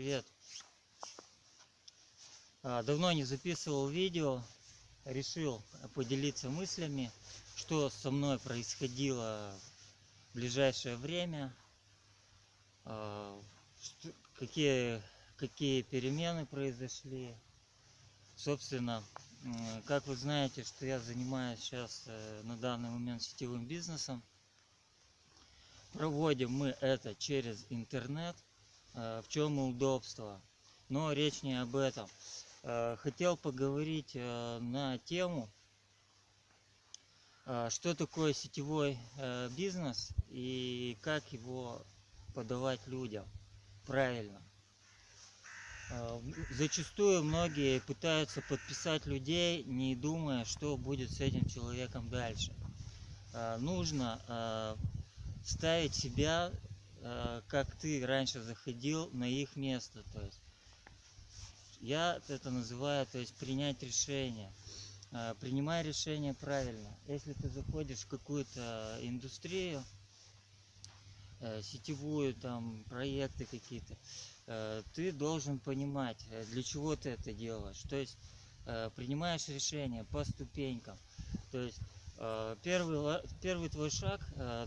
Привет. А, давно не записывал видео, решил поделиться мыслями, что со мной происходило в ближайшее время, а, какие, какие перемены произошли. Собственно, как вы знаете, что я занимаюсь сейчас э, на данный момент сетевым бизнесом. Проводим мы это через интернет – в чем удобство. Но речь не об этом. Э, хотел поговорить э, на тему, что такое сетевой бизнес и как его подавать людям правильно. Зачастую многие пытаются подписать людей, не думая, что будет с этим человеком дальше. Нужно ставить себя Э, как ты раньше заходил на их место. То есть я это называю, то есть принять решение. Э, принимай решение правильно. Если ты заходишь в какую-то индустрию, э, сетевую, там, проекты какие-то, ты должен понимать, для чего ты это делаешь. То есть принимаешь решение по ступенькам. То есть первый, первый твой шаг,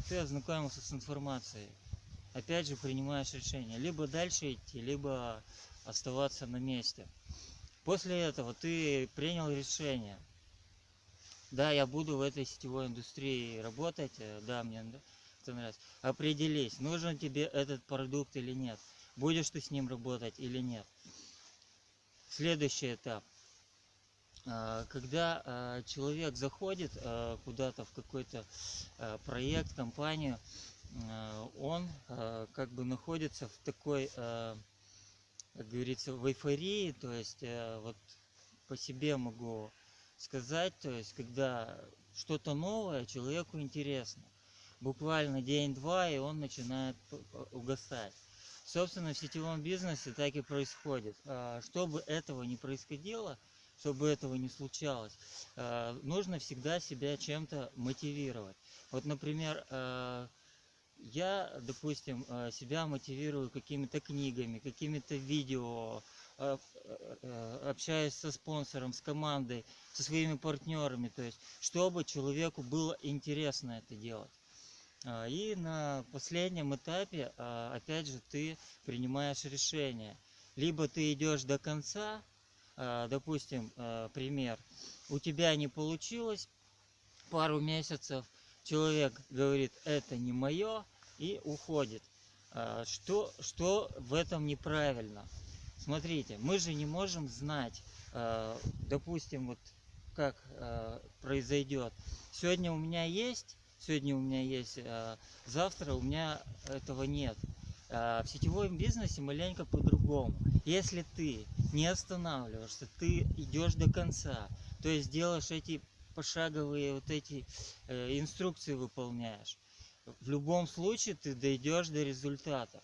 ты ознакомился с информацией опять же принимаешь решение. Либо дальше идти либо оставаться на месте. После этого ты принял решение. Да я буду в этой сетевой индустрии работать э, да мне это нравится. Определись нужен тебе этот продукт или нет. Будешь ты с ним работать или нет. Следующий этап. А, когда а, человек заходит а, куда-то в какой-то проект компанию он э, как бы находится в такой, э, как говорится, в эйфории, то есть вот по себе могу сказать, то есть когда что-то новое человеку интересно, буквально день-два, и он начинает угасать. Собственно, в сетевом бизнесе так и происходит. Чтобы этого не происходило, чтобы этого не случалось, нужно всегда себя чем-то мотивировать. Вот, например, я, допустим, э, себя мотивирую какими-то книгами, какими-то видео, э, э, общаюсь со спонсором, с командой, со своими партнерами, то есть, чтобы человеку было интересно это делать. А, и на последнем этапе, а, опять же, ты принимаешь решение. Либо ты идешь до конца, а, допустим, пример, у тебя не получилось пару месяцев, человек говорит, это не мое, и уходит. А, что, что в этом неправильно? Смотрите, мы же не можем знать, а, допустим, вот как а, произойдет. Сегодня у меня есть, сегодня у меня есть, завтра у меня этого нет. В сетевом бизнесе маленько по-другому. Если ты не останавливаешься, ты идешь до конца, то есть делаешь эти пошаговые вот эти э, инструкции выполняешь, в любом случае ты дойдешь до результата.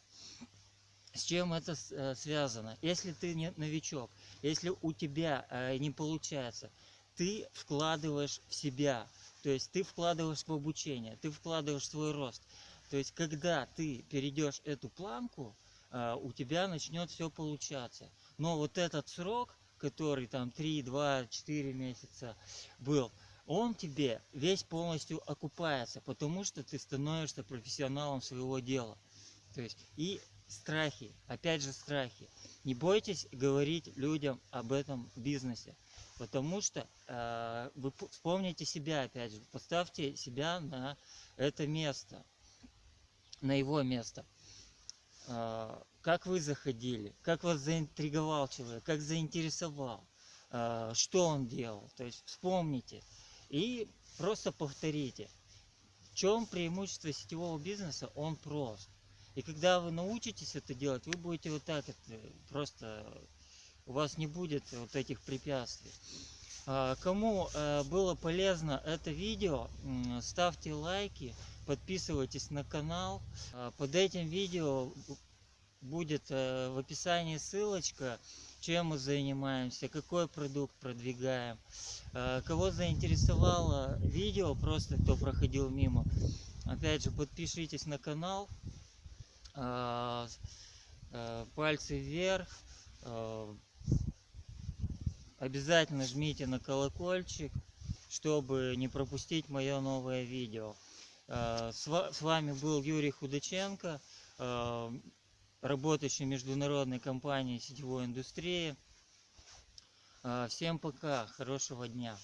С чем это э, связано? Если ты не новичок, если у тебя э, не получается, ты вкладываешь в себя, то есть ты вкладываешь в обучение, ты вкладываешь в свой рост. То есть когда ты перейдешь эту планку, э, у тебя начнет все получаться. Но вот этот срок, который там 3, 2, 4 месяца был, он тебе весь полностью окупается, потому что ты становишься профессионалом своего дела. То есть и страхи, опять же страхи. Не бойтесь говорить людям об этом бизнесе, потому что э, вы вспомните себя опять же, поставьте себя на это место, на его место. Э, как вы заходили, как вас заинтриговал человек, как заинтересовал, э, что он делал. То есть вспомните. И просто повторите. В чем преимущество сетевого бизнеса? Он прост. И когда вы научитесь это делать, вы будете вот так это просто у вас не будет вот этих препятствий. А, кому э, было полезно это видео, ставьте лайки, подписывайтесь на канал. А, под этим видео будет э, в описании ссылочка чем мы занимаемся, какой продукт продвигаем. Э, кого заинтересовало видео, просто кто проходил мимо, опять же, подпишитесь на канал. Э, пальцы вверх. Обязательно жмите на колокольчик, чтобы не пропустить мое новое видео. С вами был Юрий Худаченко, работающий в международной компании сетевой индустрии. Э, Всем пока, хорошего дня.